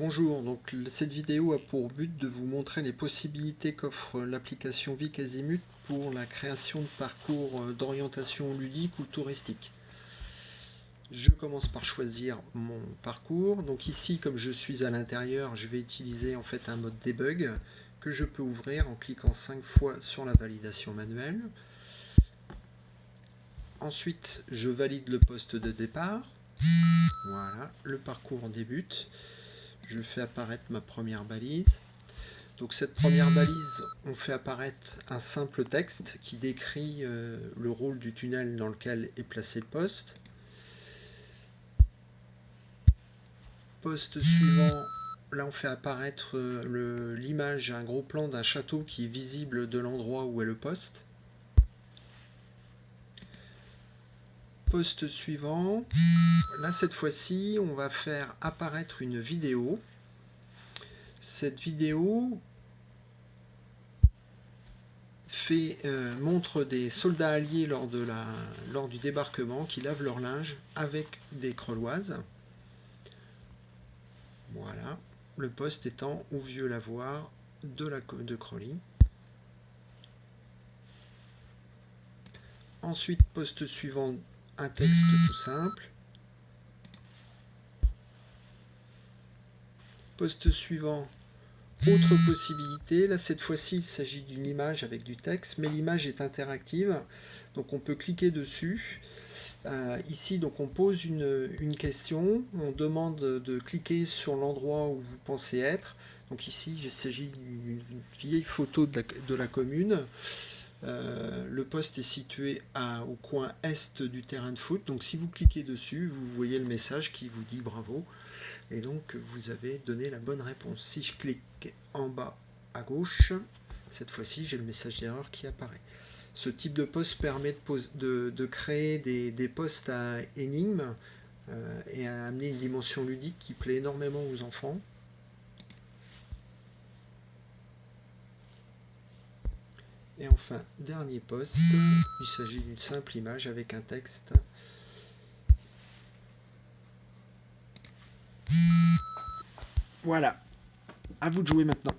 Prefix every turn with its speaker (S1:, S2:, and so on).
S1: Bonjour, donc cette vidéo a pour but de vous montrer les possibilités qu'offre l'application Vicazimut pour la création de parcours euh, d'orientation ludique ou touristique. Je commence par choisir mon parcours. Donc ici, comme je suis à l'intérieur, je vais utiliser en fait un mode debug que je peux ouvrir en cliquant 5 fois sur la validation manuelle. Ensuite, je valide le poste de départ. Voilà, le parcours débute je fais apparaître ma première balise. Donc cette première balise, on fait apparaître un simple texte qui décrit euh, le rôle du tunnel dans lequel est placé le poste. Poste suivant, là on fait apparaître euh, l'image, un gros plan d'un château qui est visible de l'endroit où est le poste. Poste suivant, là cette fois-ci on va faire apparaître une vidéo. Cette vidéo fait, euh, montre des soldats alliés lors, de la, lors du débarquement qui lavent leur linge avec des creloises. Voilà, le poste étant au vieux lavoir de, la, de Crolly. Ensuite, poste suivant, un texte tout simple. Poste suivant, autre possibilité. Là, cette fois-ci, il s'agit d'une image avec du texte, mais l'image est interactive. Donc, on peut cliquer dessus. Euh, ici, donc, on pose une, question. On demande de cliquer sur l'endroit où vous pensez être. Donc ici, il s'agit d'une vieille photo de la commune. Euh, le poste est situé au coin est du terrain de foot. Donc si vous cliquez dessus, vous voyez le message qui vous dit bravo. Et donc vous avez donné la bonne réponse. Si je clique en bas à gauche, cette fois-ci j'ai le message d'erreur qui apparaît. Ce type de poste permet de, créer des, postes à énigmes euh, et à amener une dimension ludique qui plaît énormément aux enfants. Et enfin, dernier poste, il s'agit d'une simple image avec un texte. Voilà, à vous de jouer maintenant.